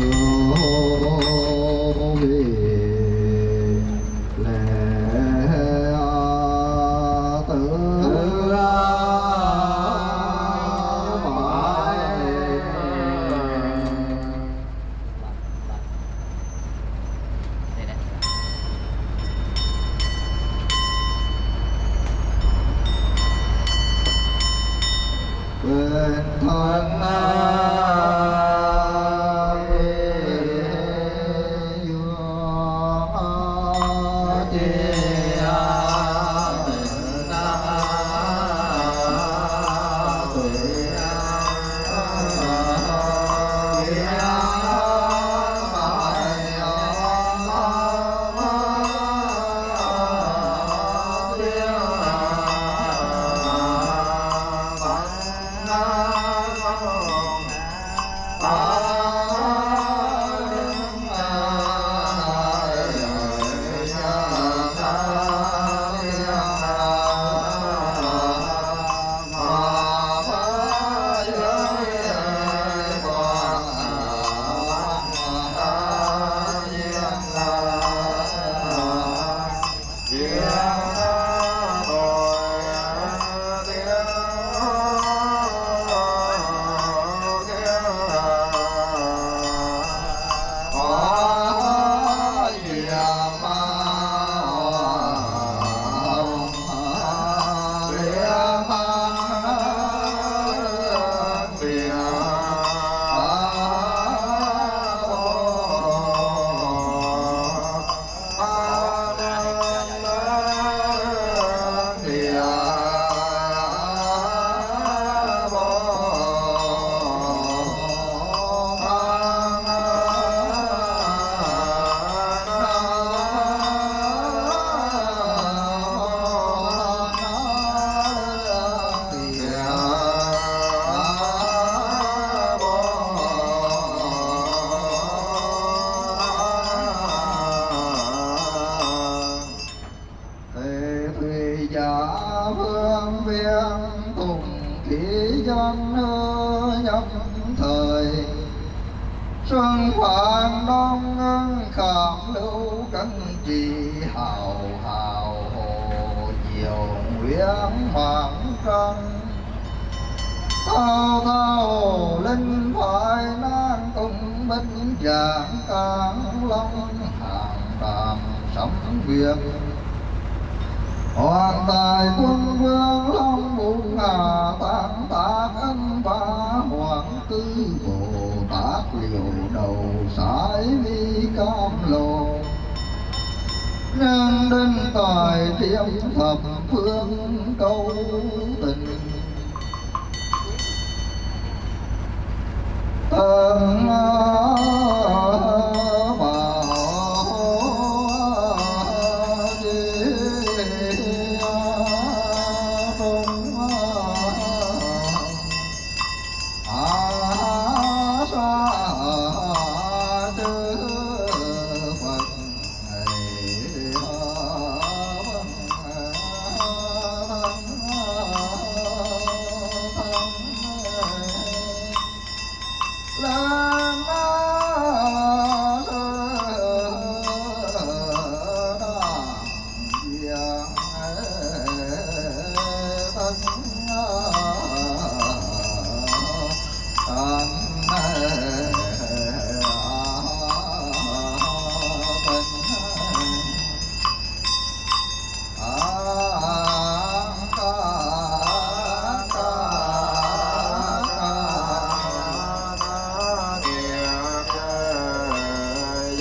Ooh.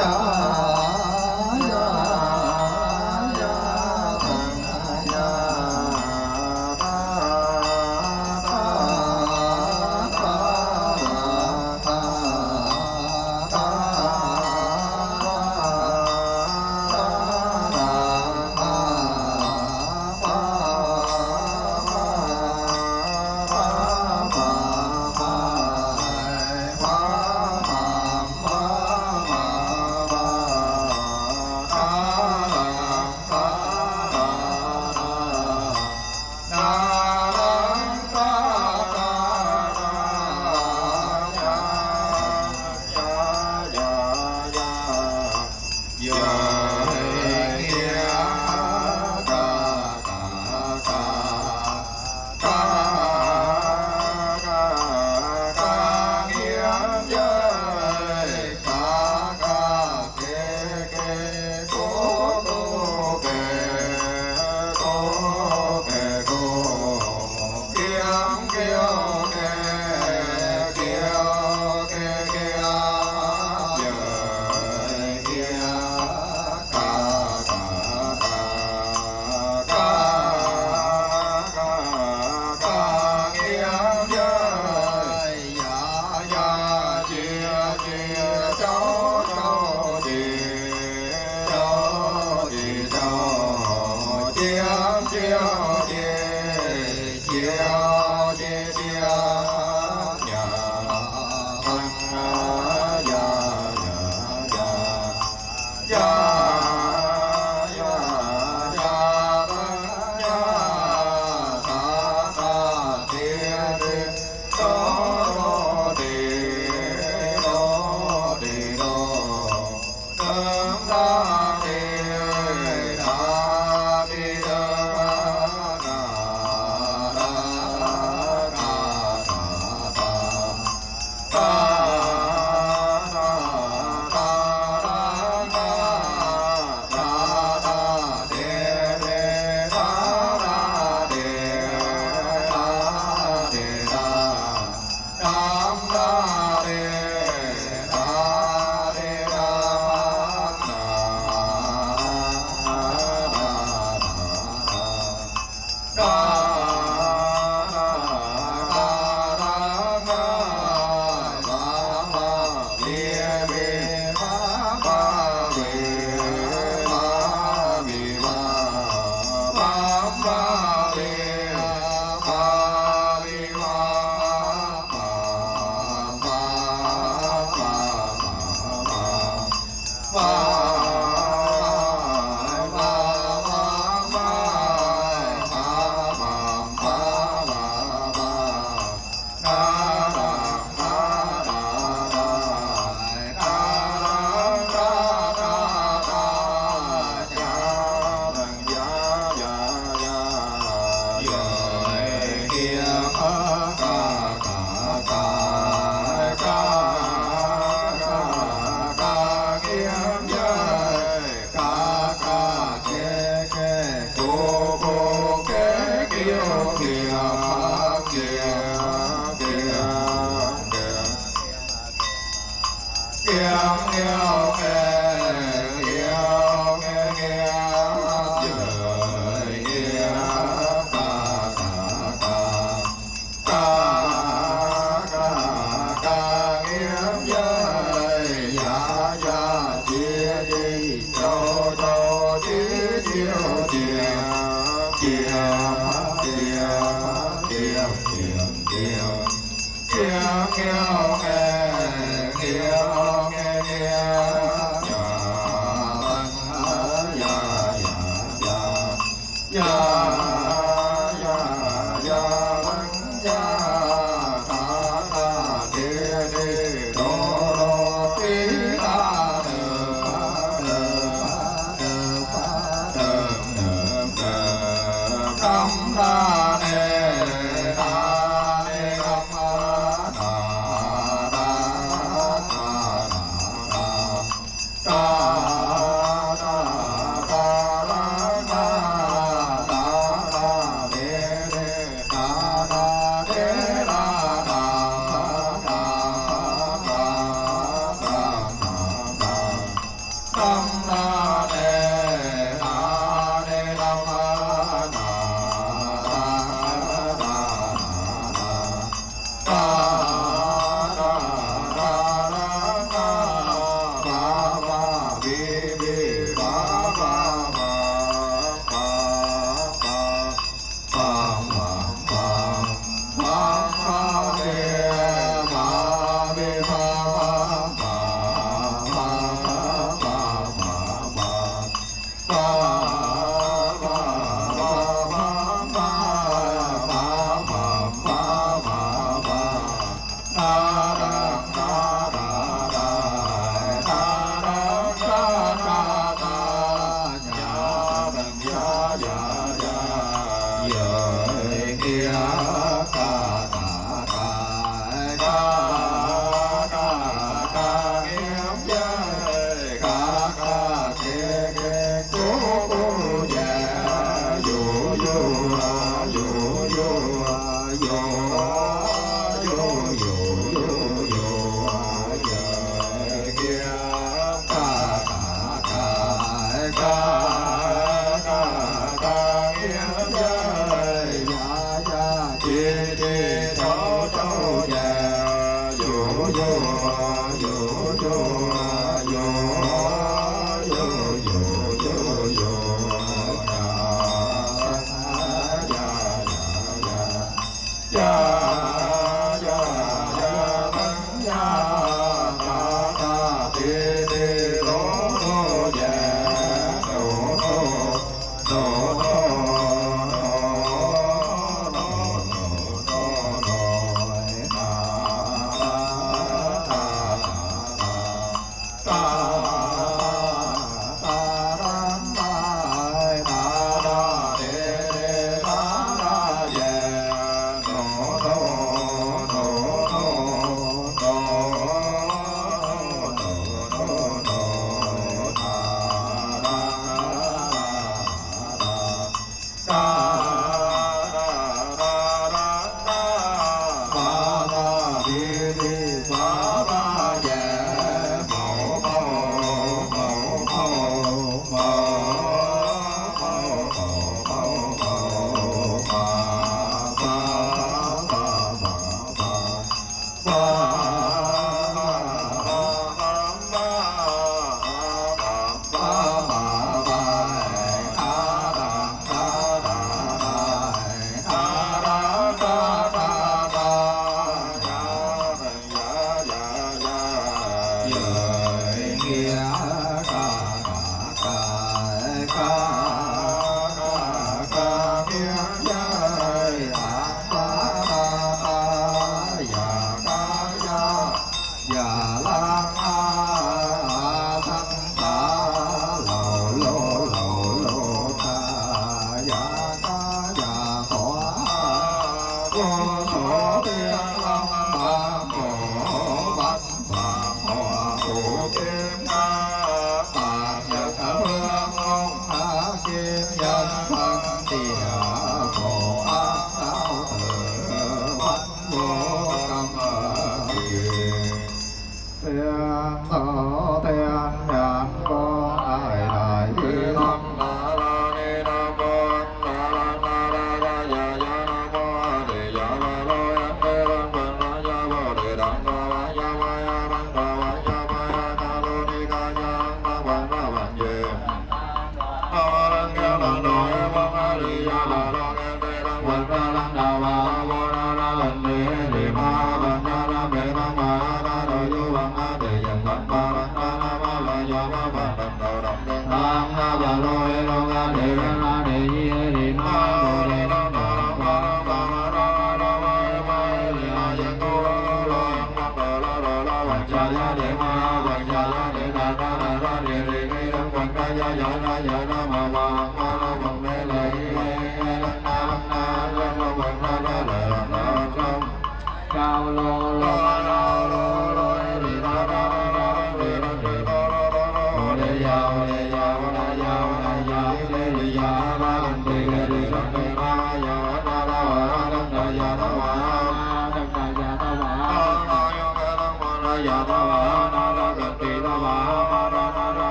자.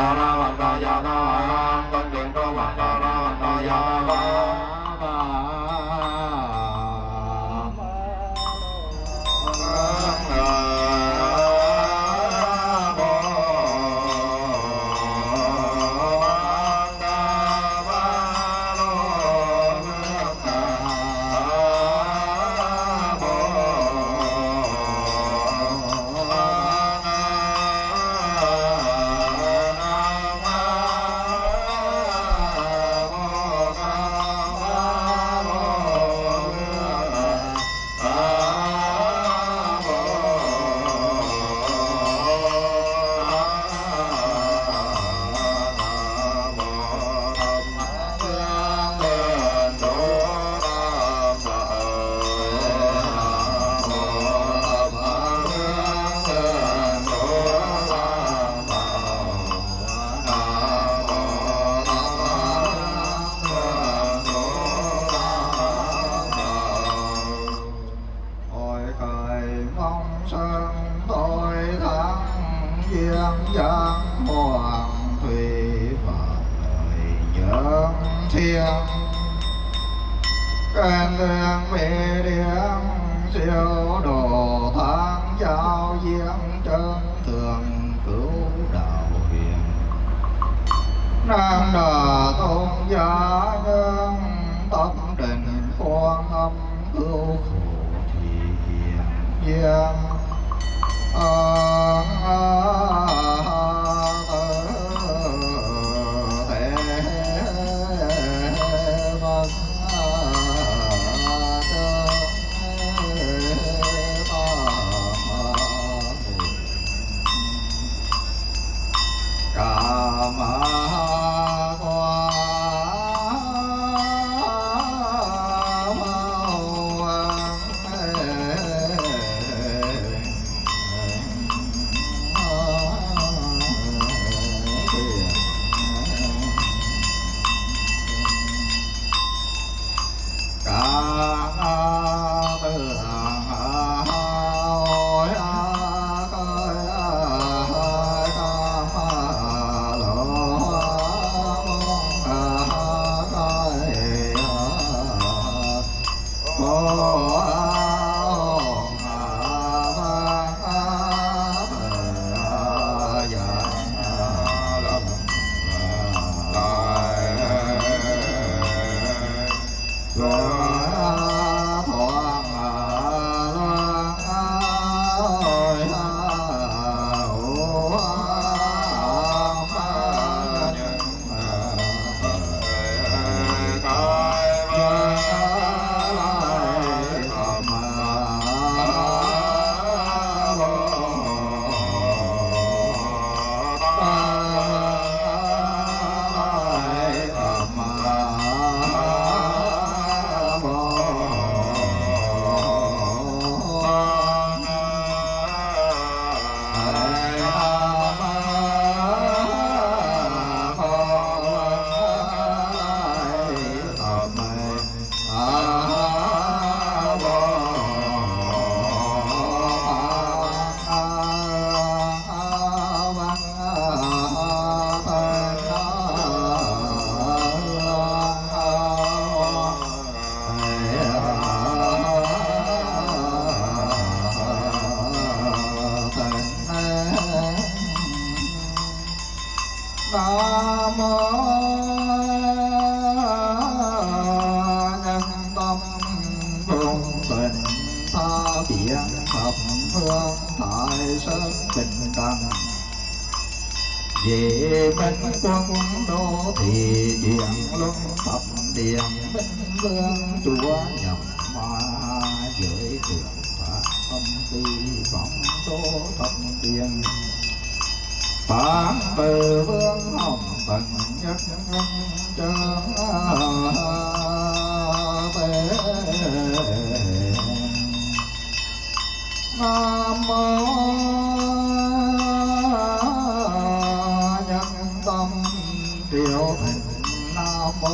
นาราวันตายานา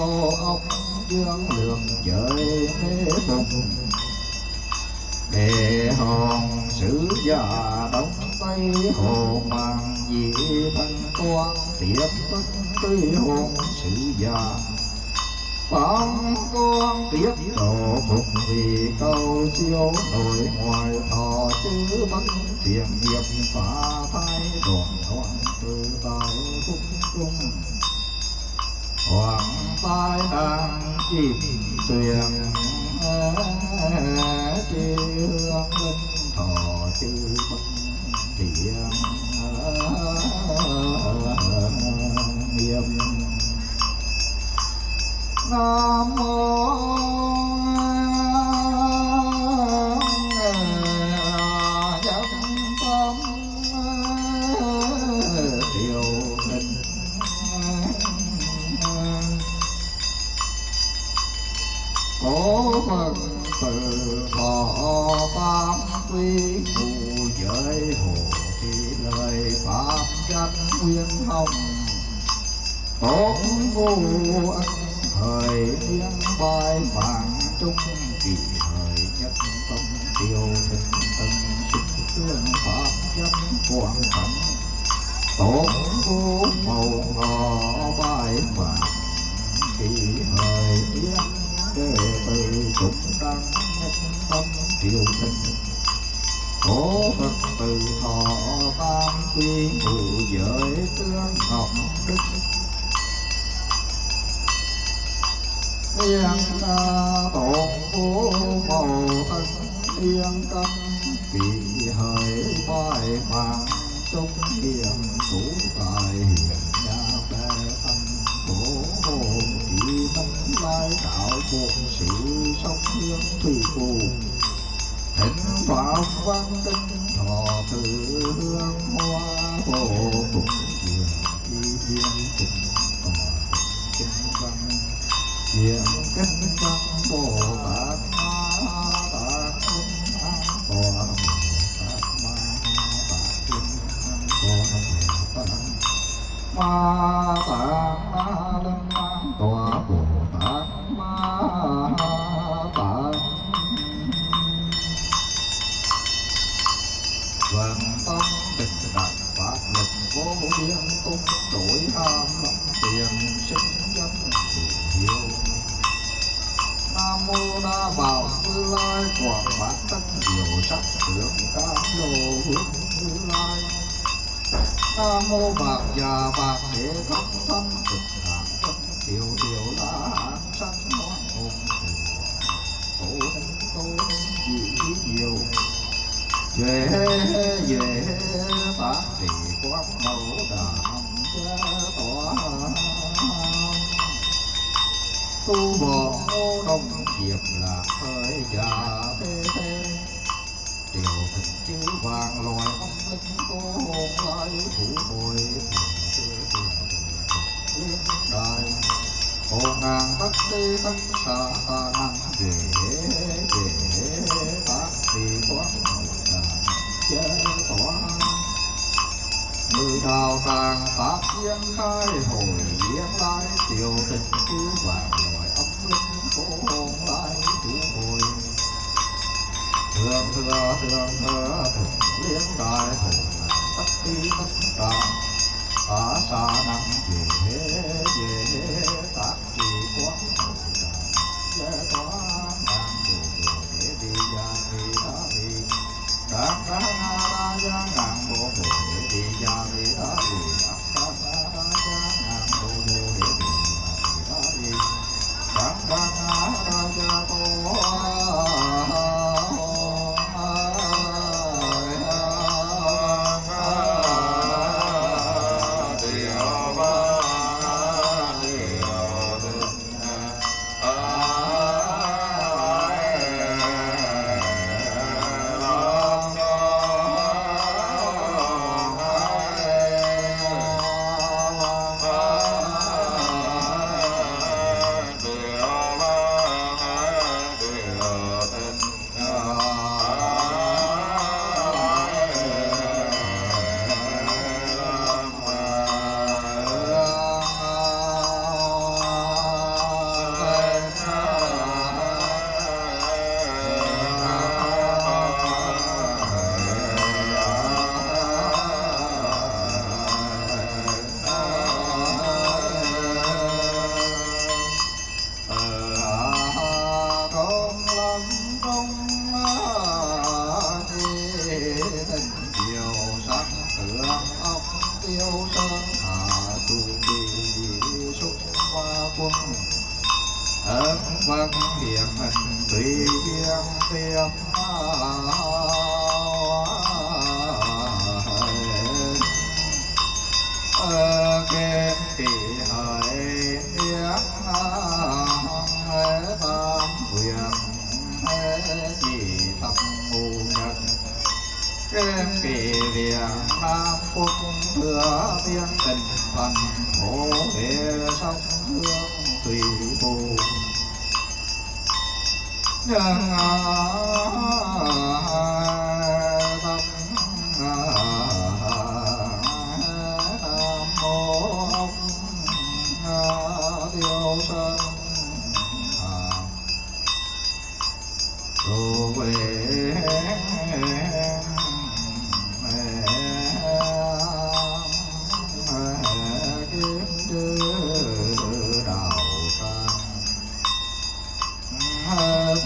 Ông dương lượng trời thế bùng Đề hòn sứ già đông tây hồ mang dị thân quan tiếp bất tư hồn sứ già Pháp con tiếp độ phục vì câu siêu nổi ngoài thọ chữ bất thiện nghiệp phá thai, đoạn hoàn từ tại phúc cung hoàng tai đang chìm tuyền chi hương linh, thọ chư bất thiện nghiêm. Nam mô phật từ thọ tam quy phù giới hồ thì lời pháp danh nguyên hồng tốt vô ân thời niên bài vàng trung kỳ thời nhất tâm tiêu thịnh tân sinh tương pháp danh quảng cảnh tổ vô màu ngò bài vàng kỳ thời niên đệ từ chúng tăng nhất tâm tiêu thịnh Cố Phật từ thọ tam quy ngụ giới tương ngọc đức Yên tổ phú màu tân yên tâm Kỳ hời bài vàng trong hiền thủ tài chỉ lai đạo cuộc sự sống hương thủy phù thỉnh pháp văn tinh thọ từ hương hoa hồ cùng truyền đi thiên cùng tòa kinh văn Hiện kinh văn Bồ Tát Ma Tát Linh An Tòa Tát Ma Tát Tát Ma Tát tung đổi ham lâm tiền sinh dân hiếu Nam mô đa bảo như lai quảng bát tất diệu sắc tướng. Cam lô hướng như lai. Nam mô bạc già bạc thế thông thân cực hàng thân tiểu tiểu la hán sanh hoan hồn tổ hùng tô dị nhiều về về tác trì quán mẫu đàm tỏa tu bồ ngô đông diệp là thời già thế thế điều thịnh chữ vàng loài ông linh cô hồn lại thủ bồi liên đài hồn ngàn tất đi tất xa ta năng về về tác trì quán mẫu đàm chế tỏa mười đào tàng pháp diễn khai hồi diễn lai, Tiểu tình cứ vàng, loài âm linh cố hồn, lai thủ hồi. Thường thừa thường thừa thường liên đại hồn, tất đi tất cả Cả xa năng về về tác trì quán hồn đàn Chế tỏa ngàn đồ đồ để đi ra đi. Đàn đàn đà gia ngàn bộ bộ để đi ra đi ta đi Đàn đàn đà gia ngàn bộ bộ để đi ra đi ta đi Đàn đàn đà gia tô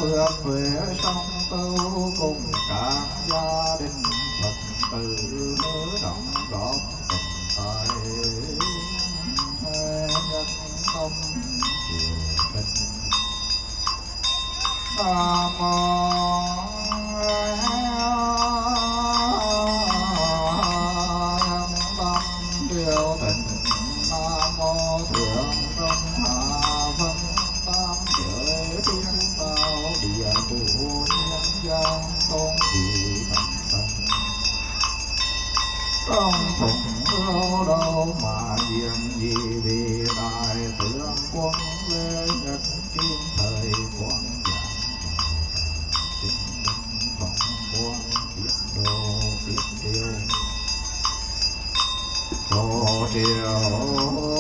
phước huệ song tu cùng cả gia đình phật tử động góp tình tài. Nhân tâm triều đình. Nam mô ưu mà diện gì vì đại tướng quân lê nhật kim thời quan giảng chính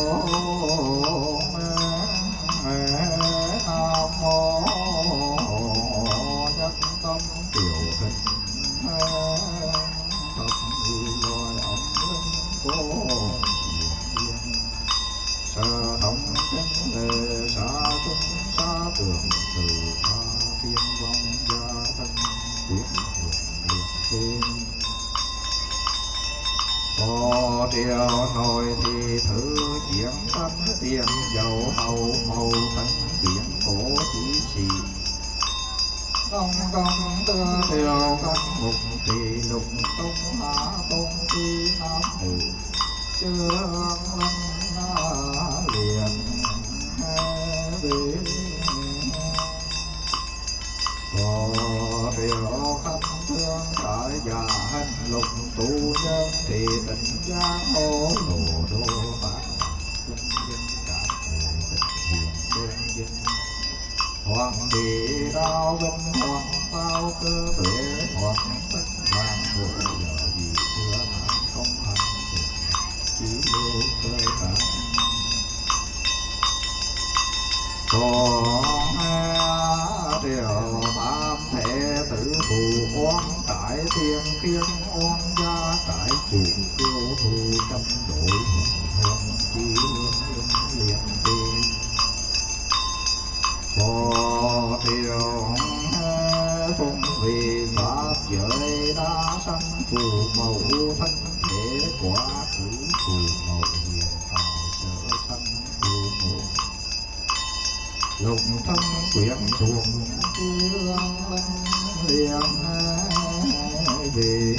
Phò thôi thì thử chuyển tâm tiền dầu hầu màu thân biển cổ chỉ trì Công công tư triều căn mục thì lục tung hạ tung chi nam nữ Chương lâm liền hai bên triều khắp thương đợi già hành, lục tu nhân thì tình cha ô đồ đô bạc cung dân cả người tình hiền đơn dân hoàng bị đau vinh, hoàng bao cơ tuệ, hoàng tất hoàng bộ giờ gì xưa nạn không hành chỉ lưu cơ bản còn triều tam thể thù oan tại thiên kiên oan gia tại chuồng tiêu. Thù trăm đội hồn chi liên tiền tiên phò triều phong vì pháp giới đa sanh phù mẫu thân thể quả cử phù mẫu hiền hào sở sanh phù mẫu lục thân quyển thuộc dương liền về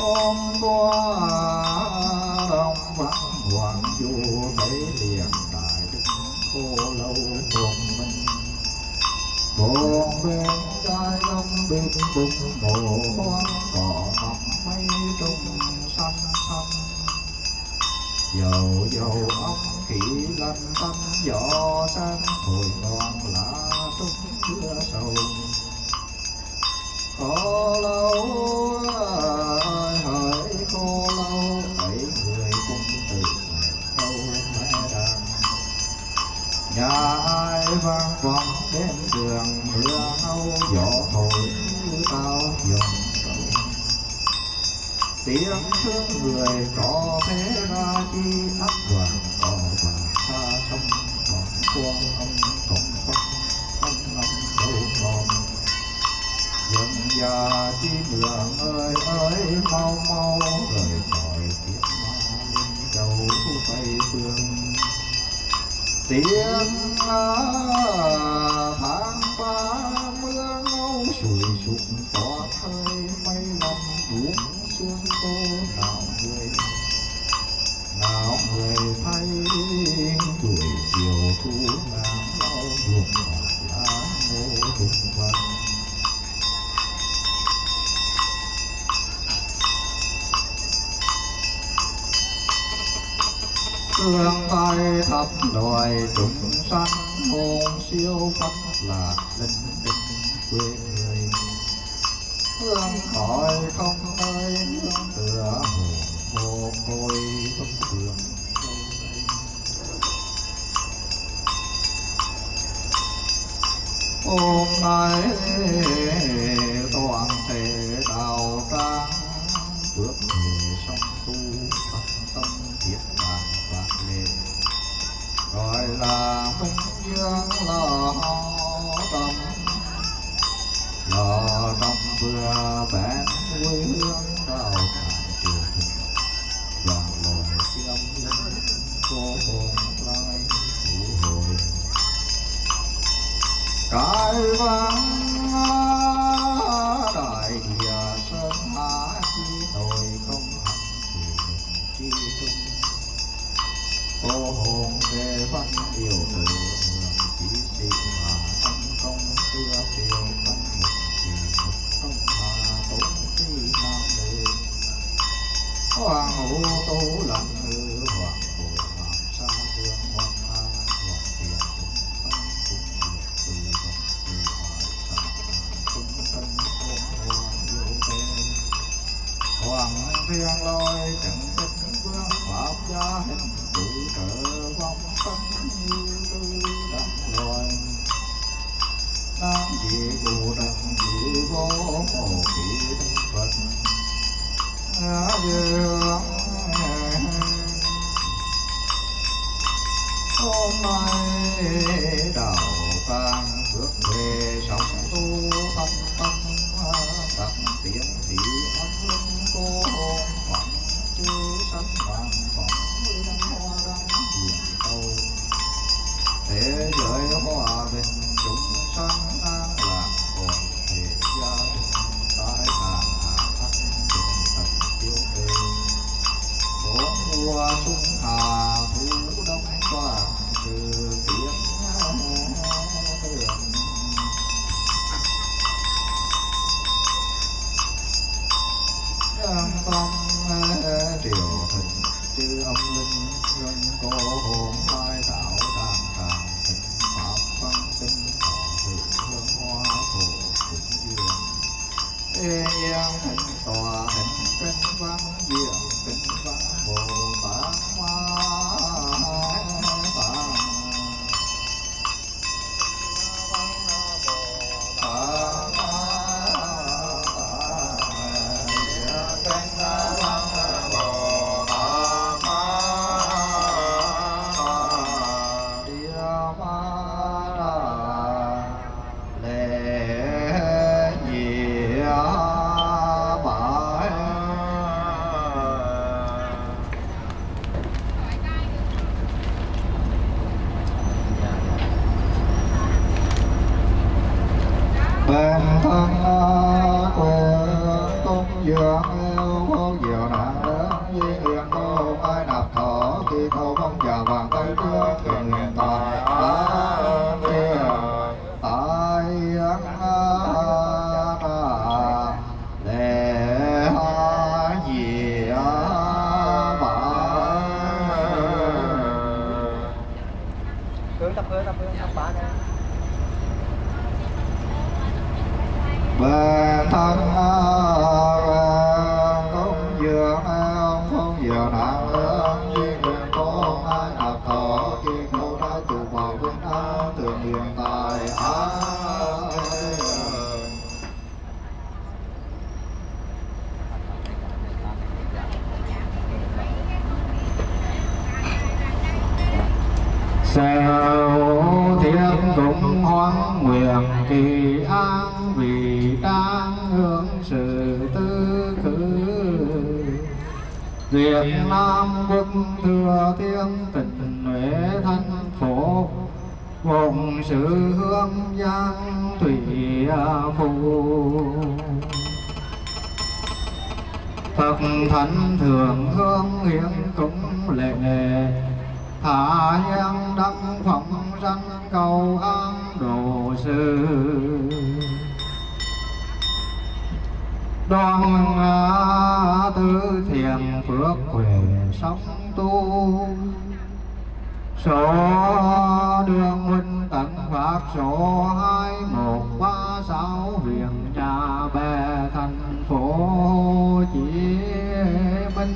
ôm qua đông văn hoàng du thấy liền đại đức cô lâu cùng mình. Bồn bên trai đông bên bụng mồ hoang cỏ mọc mây trung dầu dầu ốc khỉ lăn tâm gió sang hồi non lá trúc chưa sầu. Khó lâu hỡi khô lâu bảy người cùng từ câu mẹ đàn. Nhà ai vang vọng đến đường, mưa âu gió thổi tao dòng tiếng thương người có thế ra chi ắt hoàng cò và xa sông còn quan ông cộng phật ông năm đâu còn dân già chi đường ơi ơi, mau mau rời khỏi kiếp ma lên đầu tây phương. Tiếng à, tháng ba mưa ngâu sùi sụp, có hơi mây lòng buông xuống tô nào người nào người thay buổi chiều thu ngàn lau ruộng lá ngô đục vàng tương tay thập loài chúng sanh, hồn siêu phật là linh đinh quê hương khỏi không nơi hương tựa hồ côi không thường hôm nay toàn thể đạo trang bước về sông tu thật tâm thiết đàn và lệ gọi là minh dương là họ là tâm vừa bén quê hương đào tràng triều thịnh đoàn loài chiêm linh cô hồn lai vũ hồi. Cải vang ngã dương hôm nay đạo càng bước về sống tu tâm tâm đặt tiếng thị âm hương cô hồn phận chư sanh vàng phận liên hoa đăng hiền cầu thế giới hòa bình chúng sanh Sèo thiên cũng hoan nguyện kỳ an vì đang hướng sự tư khứ Việt Nam quốc thừa thiên tình huệ thanh phổ, vùng sự hương giang thủy phù. Phật thánh thường hương hiến cũng lệ hạ nhân đăng phong sanh cầu an độ sư. Đoan tư thiền phước quyền sống tu. Số đường huynh tận phạt số hai một ba sáu huyện nhà bè thành phố Hồ Chí Minh.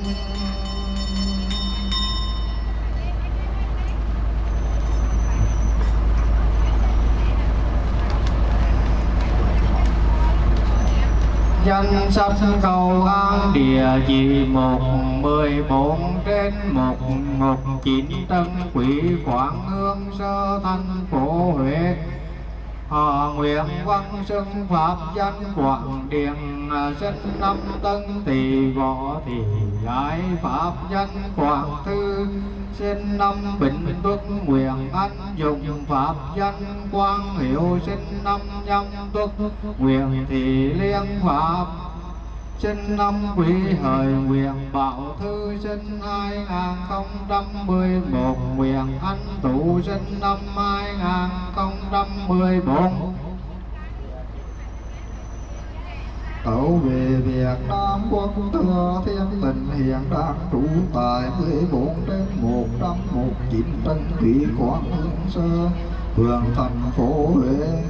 Danh sách cầu an. Địa chỉ một mười bốn trên một một chín tân quỷ quảng hương sơ thanh phố huế. Họ nguyện văn xưng pháp danh quảng điện à, sinh năm tân tỳ võ thị giải pháp danh quảng thư, sinh năm bình tuất nguyện anh dùng pháp danh quang hiệu, sinh năm nhâm tuất nguyện thị liên pháp sinh năm quý hời nguyện bảo thư sinh hai ngàn không trăm mười một. Nguyện anh tụ sinh năm hai ngàn không trăm mười bốn Tẩu về Việt Nam quốc thừa thiên tình hiện đang trụ tại 14 đến 119 Tân Thủy Quảng Hương Sơ, phường thành phố Huế,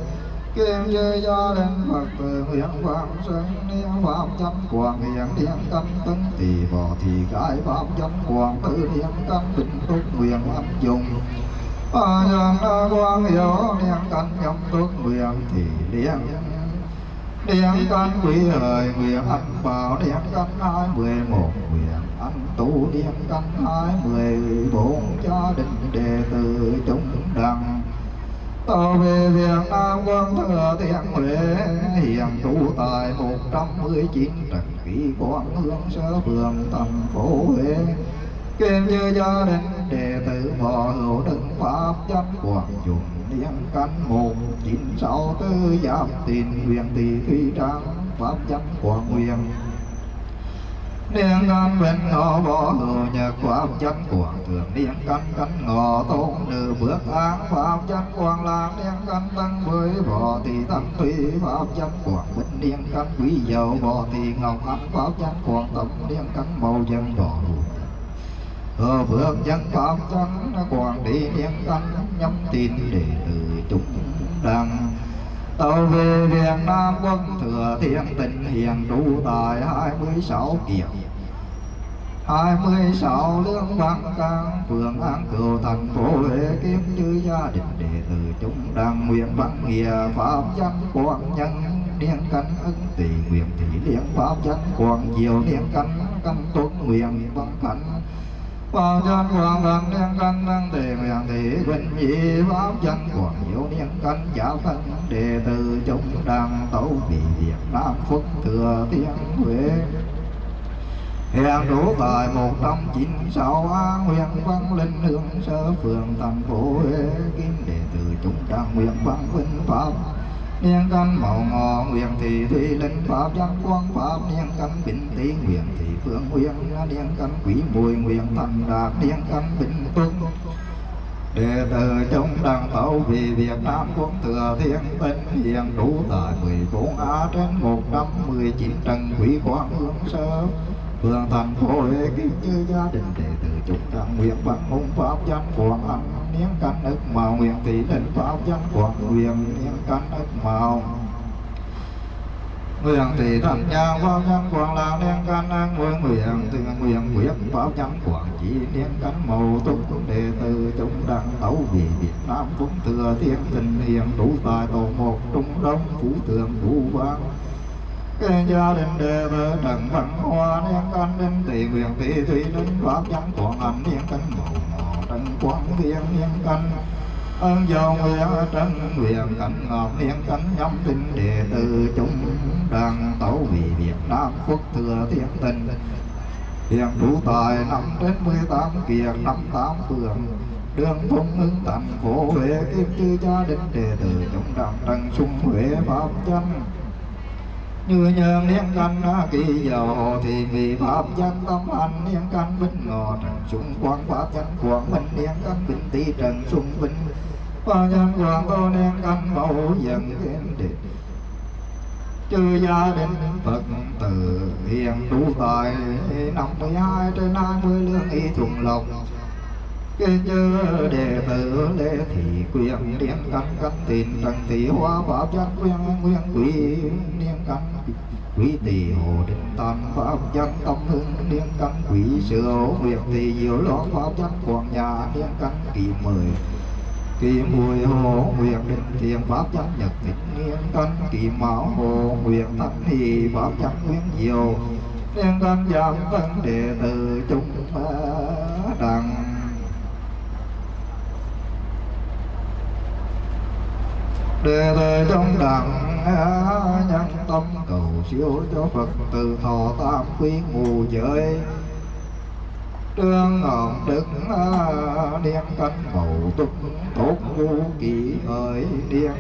kim dư gia đình Phật tử nguyện phạm sinh niên phạm chấm quảng hiện niên căn tấn tỷ bò thì gái phạm chấm quảng tự niên căn bình túc, nguyện âm dùng a nhân quang hiểu niên căn nhâm túc, nguyện thì niên niên căn quý hời, nguyện anh bảo niên căn hai mười một, nguyện anh tu niên căn hai mười bốn, gia đình đệ tử chúng đăng. Tàu về Việt Nam quân thừa thiện huệ hiện trụ tại 119 trần kỷ quán hương sơ phường thành phố Huế. Kim như gia đình đệ tử võ hữu đừng pháp danh quảng dùng niên căn một chín sáu tư giáp tiền huyền tỷ thủy trang pháp danh quảng huyền niên căn bên ngõ bỏ hữu nhật pháp chánh quảng thường niên căn cánh ngõ tôn nữ bước án pháp chánh quang lạc niên căn tăng với võ thì tăng tùy pháp chánh quảng bình niên căn quý dầu võ thì ngọc ánh pháp chánh quảng tâm niên căn màu dân võ hữu ở phước dân pháp chánh quảng đi niên căn nhắm tin đệ tử chúng đăng. Tàu về Việt Nam quân thừa thiên tình hiền trụ tại 26 kiệt. 26 lương văn can, phường an cửu, thành phố Huế, kiếm như gia đình đệ tử chúng đang nguyện văn nghĩa pháp danh quang nhân. Niên cánh ứng tỷ nguyện thị liên pháp danh quang, diệu niên canh căn tuấn nguyện văn cảnh bao chân hoàng văn niên căn năng tề nguyện thị bình nhị pháp chân quang diệu niên căn giáo thân đệ tử chúng đang tấu vị Việt Nam phúc thừa thiên Huế Hiện đủ tại một trăm chín sáu An huyện Văn Linh Hương Sơ Phường thành phố Huế Kim đệ tử chúng đang nguyện văn vinh Pháp Niên căn màu ngọ, nguyện thị thủy linh Pháp giác quang Pháp. Niên căn bình tý nguyện thị phương nguyện Niên căn quý mùi, nguyện thành đạt. Niên căn bình tuân Đệ tử chúng đang tấu vì Việt Nam quốc thừa thiên tinh hiện đủ tại 14 Á trên 119 trần quý quang hương sơ. Phường thành phố Huế kính chư gia đình đệ tử chúng đang nguyện bằng môn pháp giác quang anh niên căn ức màu nguyện tỷ định báo danh quảng nguyện niên căn ức màu. Nguyện tỷ thành nhà pháp danh quảng là niên căn an nguyện nguyện từ nguyện nguyện báo danh quảng chỉ niên căn màu túc đệ tử chúng đang tấu vì Việt Nam cũng thừa thiên tình hiền đủ tài tổ một trung đông phú tường phú vang cái gia đình đệ tử trần văn hoa niên căn đến tỷ nguyện tỷ thủy linh pháp danh quảng ảnh niên căn màu màu trần quang thiên niên căn ơn dầu nguyện trân nguyện cảnh ngọc niên cánh nhóm tin đệ tử chúng đang tấu vì việt nam quốc thừa thiên tình hiện đủ tài năm đến mười tám kiệt năm tám phường đường phong hưng thành phố huế kim chư gia đình đệ tử chúng đang trần sung huế pháp chân như nhân liên căn kỳ dầu, thì vì pháp danh tâm anh liên căn binh ngọ trần sung quang pháp danh quang minh liên căn bình tý trần sung vinh và nhân quang tô liên căn mẫu dân thiên địch. Chư gia đình phật tử hiền đủ tài, năm mươi hai trên hai mươi lương y thuận lòng kế chư đệ tử lễ thị quyền niệm căn căn tin trần thị hoa pháp chân nguyên nguyên quý niệm căn quý tỳ hồ định tam pháp chân tâm hưng niệm căn quý sự hữu nguyệt tỳ diệu loan pháp chân quảng nhà niệm căn kỳ mười, kỳ mùi hồ nguyện định thiền pháp chân nhật tịch niệm căn kỳ mão hồ nguyện tâm thì pháp chân nguyên diệu niệm căn giảm thân đệ tử chúng đặng đề thời trong đẳng e nhân tâm cầu siêu cho phật từ thọ tam quy ngù giới. Trương ngọn đức e niên canh bầu túc tốt vô kỳ ơi niên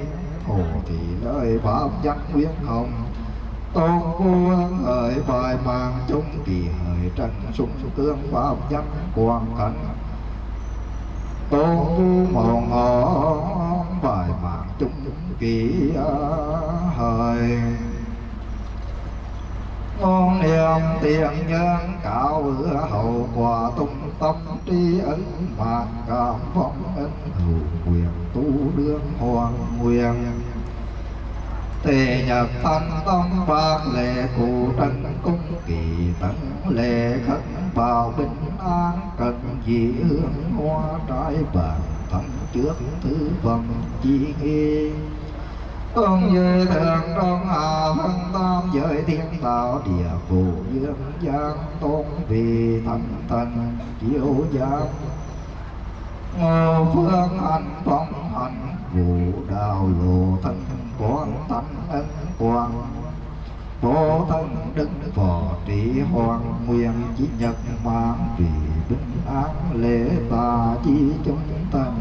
hồ thị lời pháp giác quyết hồng, tôn ngu hỡi bài mang chung kỳ hỡi trần sung tương pháp giác quang cảnh tôn hồn mòn ngõ bài mạng chung kỳ hời. Ngon niệm tiền nhân cạo bữa hậu quả tung tâm tri ân mạng cảm phong ân hữu quyền tu đương hoàng nguyện. Tề nhật thanh tâm bạc lệ cụ trân cung kỳ tấn lệ khấn bào bình an cần dị hương hoa trái vàng thắm trước thứ vần chi nghi. Tôn như thượng trong hạ phân tam giới thiên tạo địa phủ dương giang tôn vì thần thần chiếu giang. Ngô phương hành phong hành vụ đạo lộ thân quán tâm ân quang bố thân đức phò trị hoàng nguyên chí nhật mang vì bình an lễ tà chi chúng thần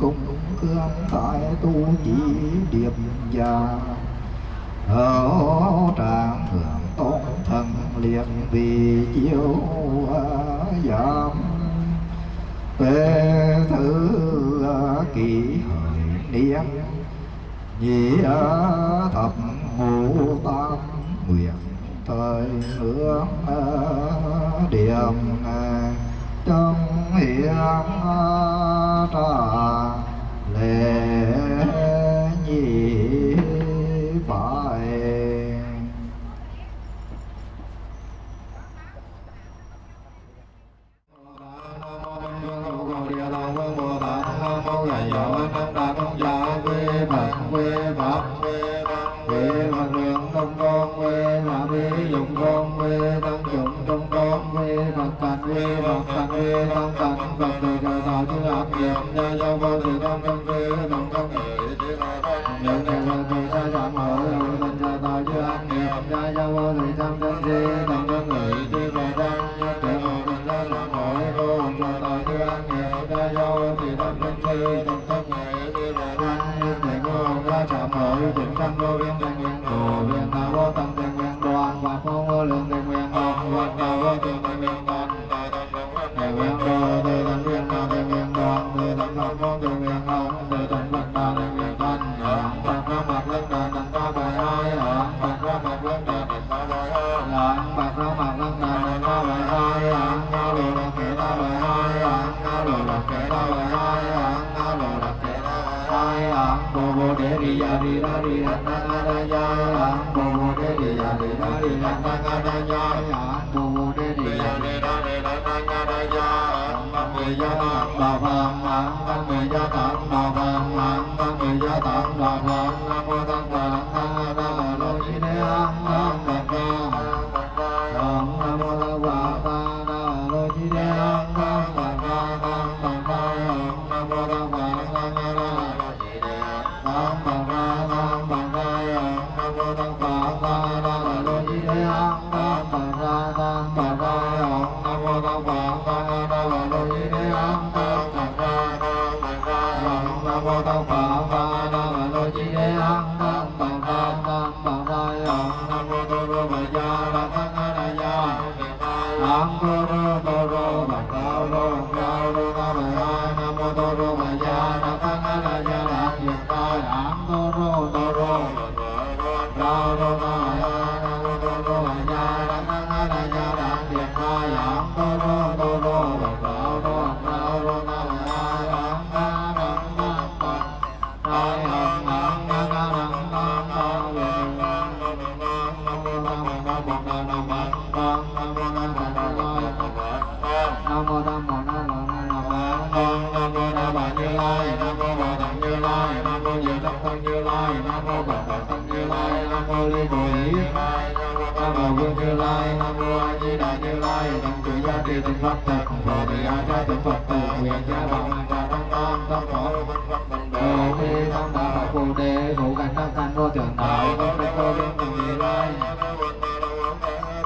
cung cương tại tu chỉ điệp gia. Ở tràng thượng tôn thần liền vì chiếu giảm tê thứ kỳ hợi niên nhị thập ngũ tam nguyện thời hướng điểm trong hiện trà lễ nhị Nam câu ly bồ yết nam mô vương như lai nam mô a di đà như lai nam tự gia trì tình pháp thật và bị a cha tình phật từ nguyện gia bằng và đăng tam tam phổ đồ ni tam đạo phù đề ngũ cảnh tam thanh vô thượng đạo vô đế vô biên từ như lai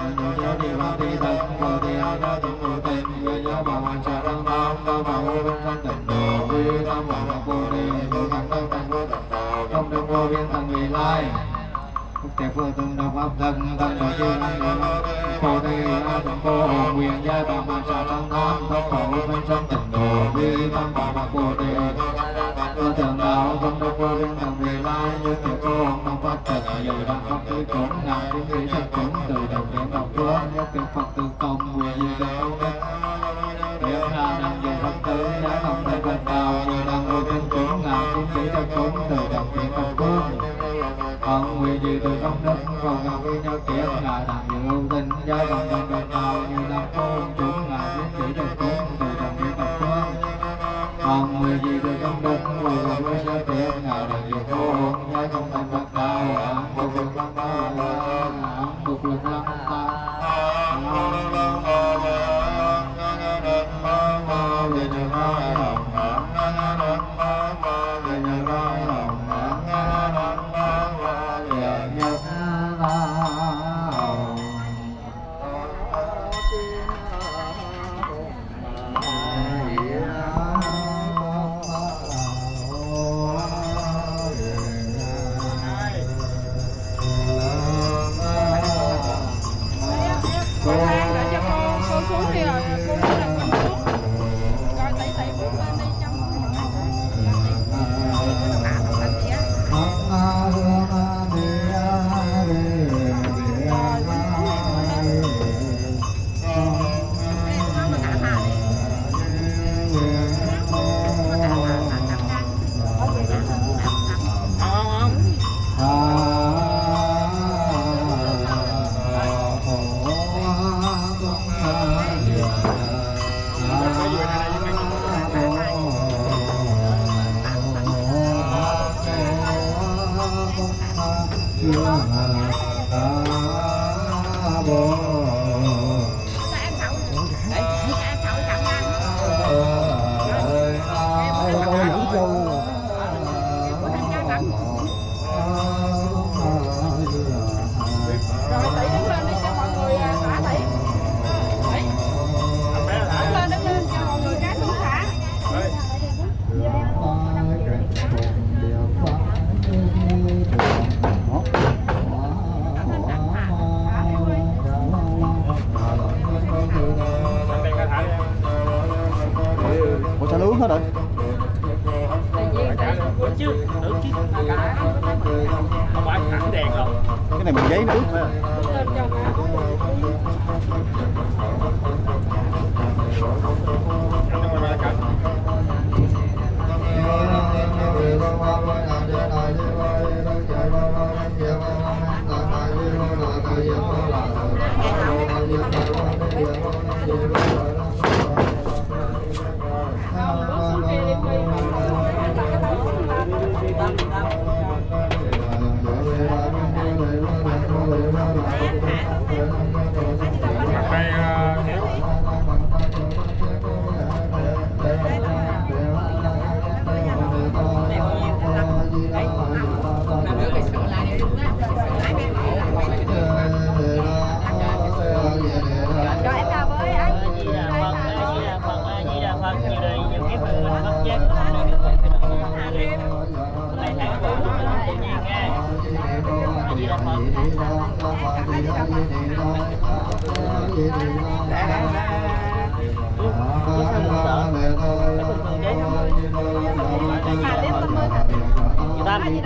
nam gia trì pháp ti thật và bị a cha tình phật tình nguyện gia bằng và trà đăng tam tam phổ vương thanh tịnh. Đồ ni tam đạo phù đề ngũ cảnh tam thanh vô thượng đạo trong đường vô biên tầng vị lai thì phu tùng đạo pháp thân thân đại chư năng đề năng cô tê a tùng cô hồn quyền gia bà mà sa tăng tham thất độ vi văn bà bà cô tê cơ thường đạo công đức vô biên thần vì lai, như thì cô hồn đồng phát tịnh dù pháp tư cũng đạo cũng vị sắc cũng từ đầu đến đầu chúa, nhất thì phật tư công quyền di đạo Điều là nằm dùng phật tử đã không thể bình đạo như đang vô biên cũng ngạo cũng vị sắc cũng từ đầu đến đầu chúa con quy duy từ công đức còn ngọc quy nhau kiếm là tạm dự ưu tinh gia đồng đồng đồng đầu như tam cung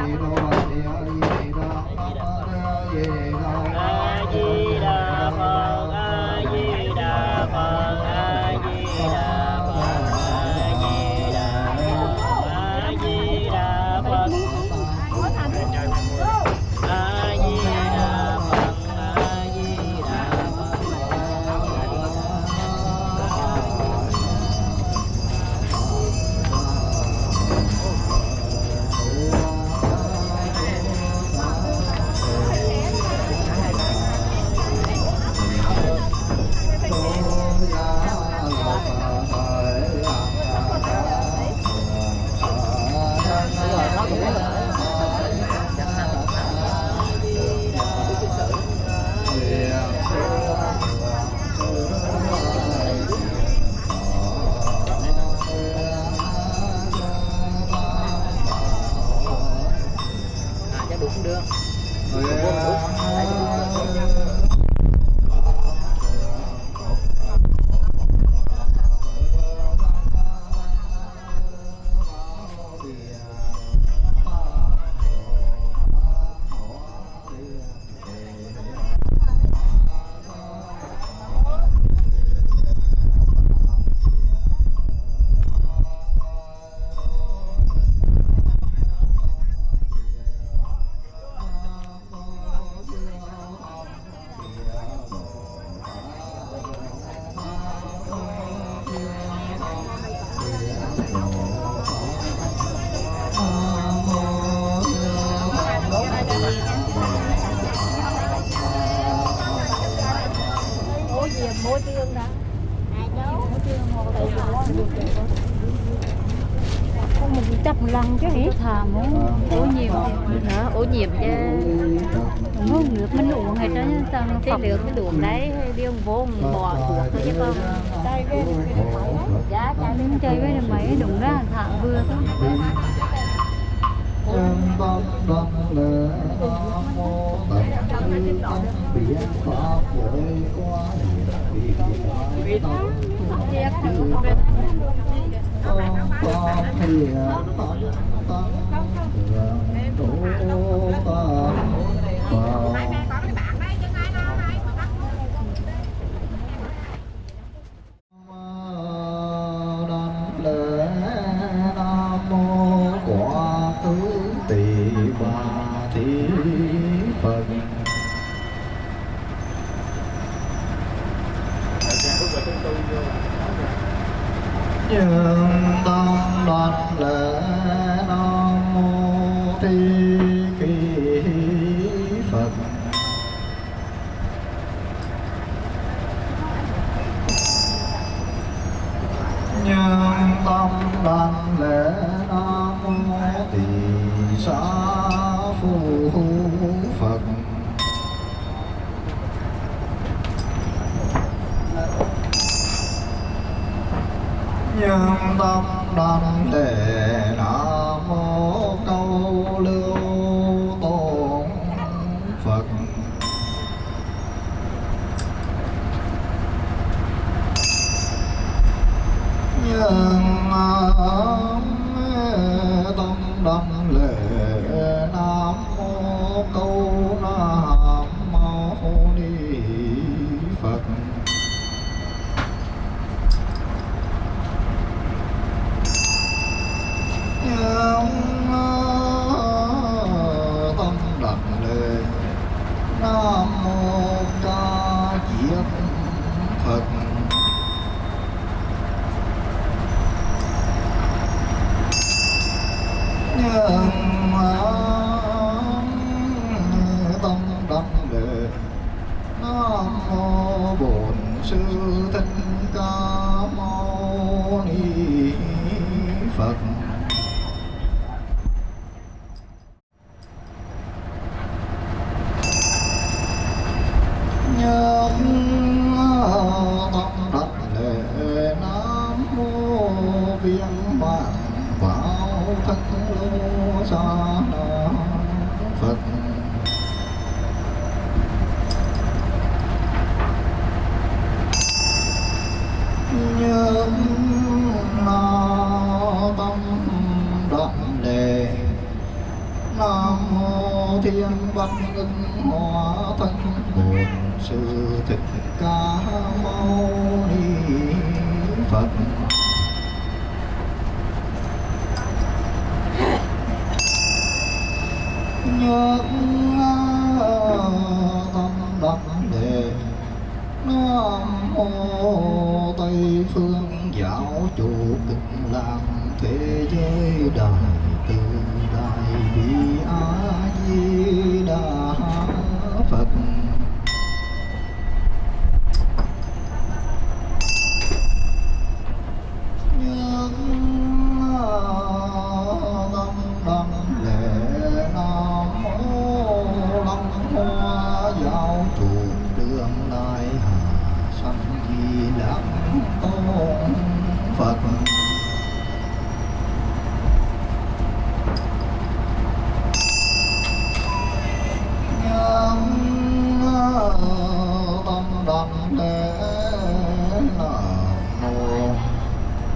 a Ủa gì mua tương đã Mua mình chấp một lần chứ hỉ thà muốn ô nhiễm nữa ô nhiễm chứ Không nước mình uống hay đó sao nó cái được cái đường đấy đi ông vô bò được thôi chứ con Giá chơi với mấy đụng ra thà vừa thôi chân tâm đăng lễ Nam mô Tật Tư Tâm Biến Pháp Giới Quá hiện Vì Tâm Thiệt Tâm Tâm Hiền Tâm Tâm Thượng Tổ Tâm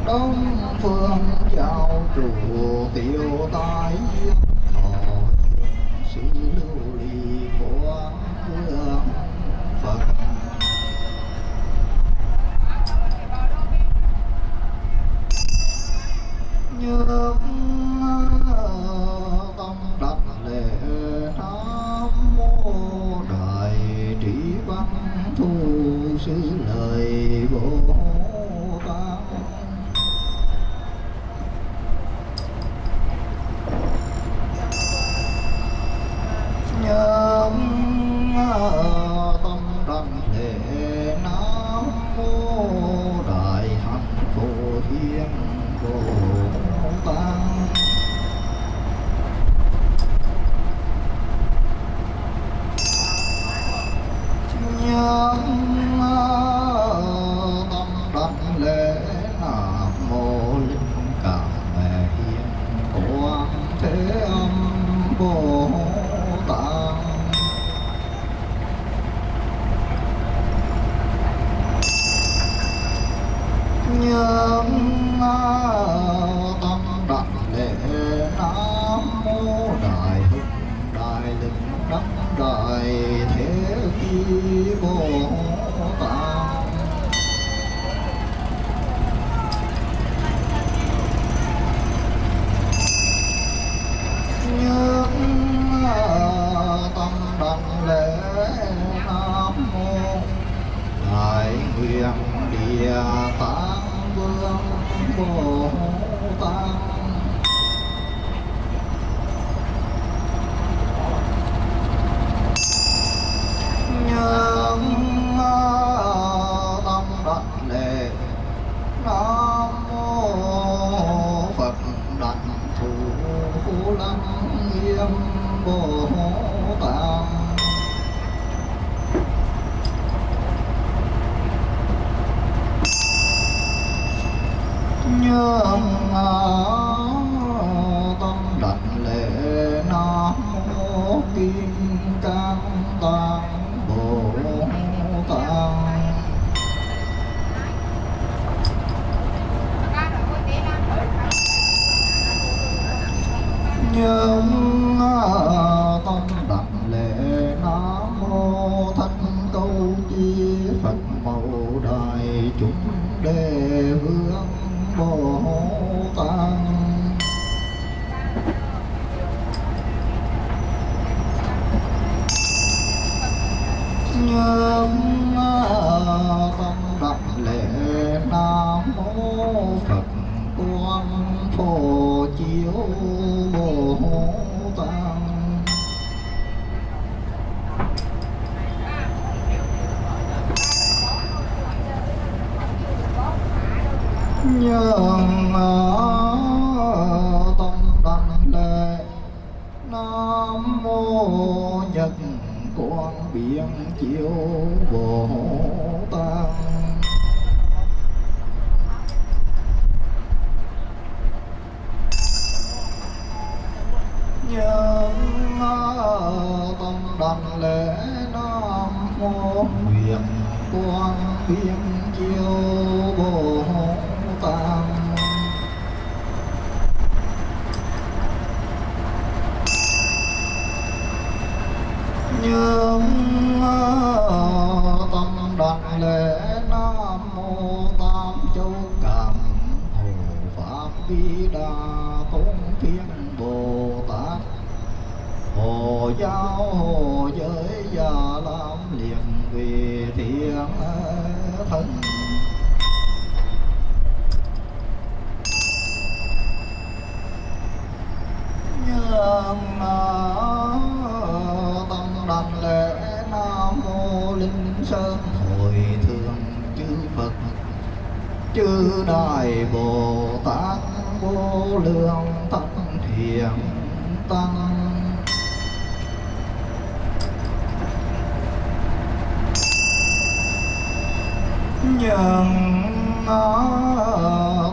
đông phương giao chủ tiêu tái. Thọ sự lưu ly của vương phật. Như tâm đảnh lễ nam mô linh sơn. Hội thượng chư phật chư đại bồ tát vô lượng thánh hiền tăng. Nhân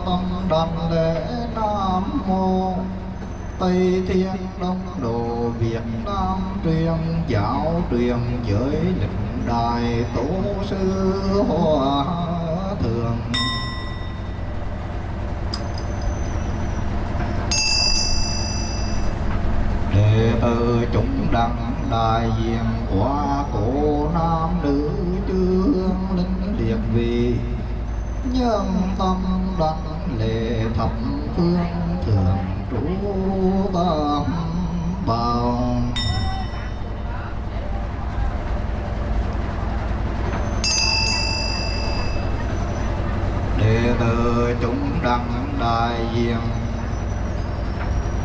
tâm đảnh lễ nam mô Tây Thiên Đông Đồ Việt Nam truyền giáo truyền giới lịch đại tổ sư hòa thượng đệ tử chúng đăng đại diện qua cổ nam nữ chương linh liệt vị nhân tâm đăng lệ thập phương thượng trụ tam bảo đệ tử chúng đăng đại diện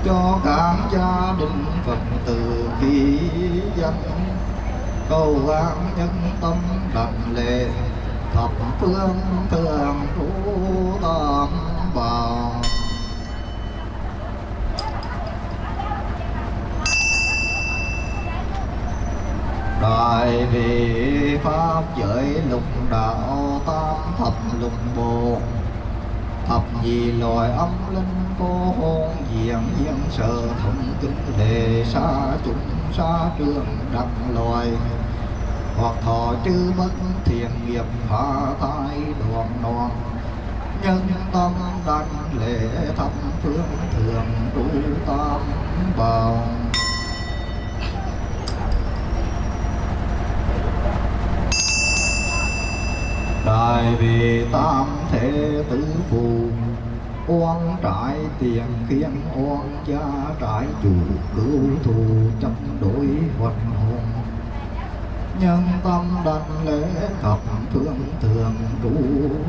cho các gia đình phật tử khi dân cầu an nhân tâm đảnh lễ, thập phương thường trú tam bảo. Đại bi pháp giới lục đạo tam thập lục bộ thập nhị loài âm linh cô hồn diện hiện sở thông kinh đề xa chúng xa trường đặc loài. Hoặc thọ chư bất thiện nghiệp phá tai đoạn đoàn nhân tâm đảnh lễ thập phương thường trụ tam bảo. Đời vì tam thế tử phù, oan trại tiền khiến oan gia trại chủ cứu thù chấp đối hoạt hồn. Nhân tâm đành lễ thập phương thường trụ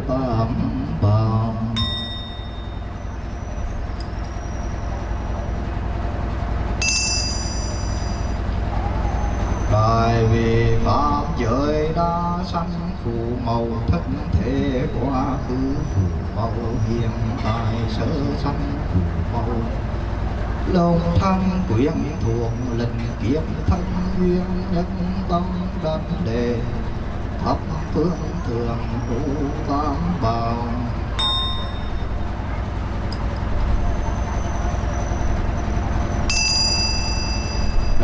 tam bảo đời vì pháp giới đa sanh phù màu thất thể quá khứ, phù màu hiện tại sơ sanh, phù màu lòng thân quyển thuộc linh kiếp thân duyên nhân tâm đắc đề, thập phương thường ngũ tam bảo.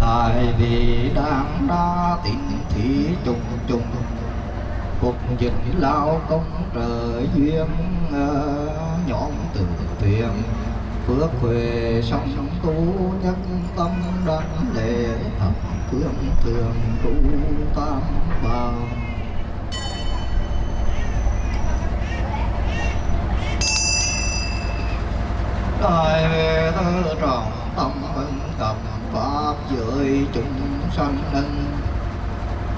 Đại vị đang đa tịnh thị trùng trùng cuộc dịch lao công trời duyên ờ, nhọn nhóm từ thiện phước huệ song tu nhân tâm đảnh lệ thập phương thường trụ tam bảo đại tư tròn trọng tâm vân tập pháp giới chúng sanh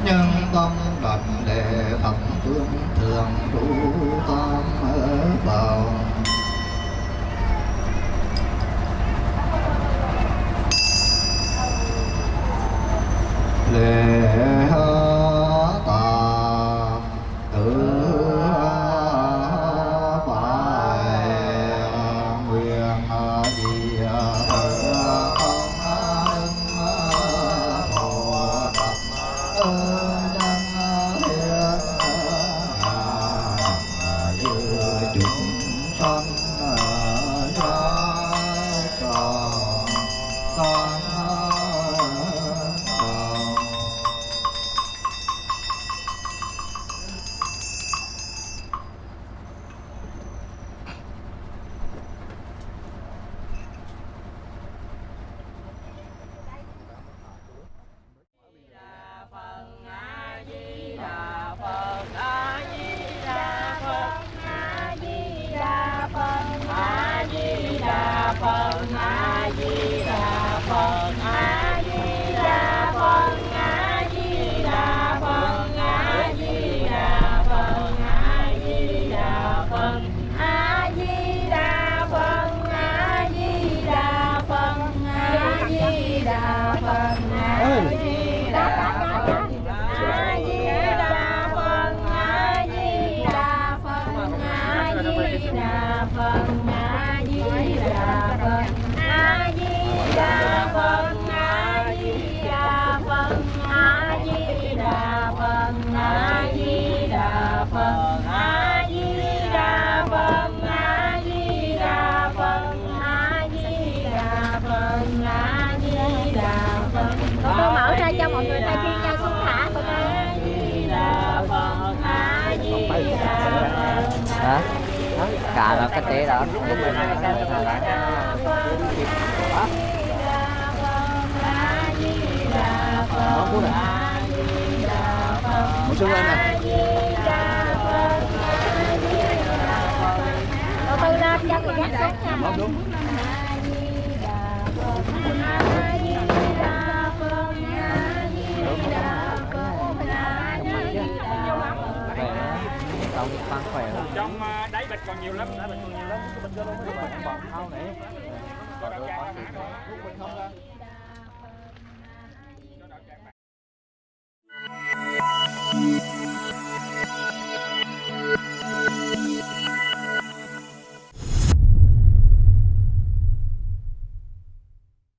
nhân tâm đảnh đệ thập phương thường trú tam ở bảo lễ